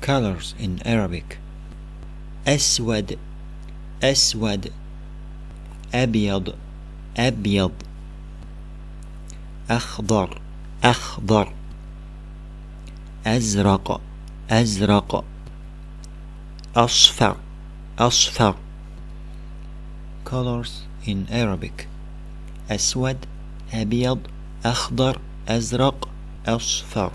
colors in Arabic. أسود أسود أبيض أبيض أخضر أخضر أزرق أزرق أصفر أصفر colors in Arabic. أسود أبيض أخضر أزرق أصفر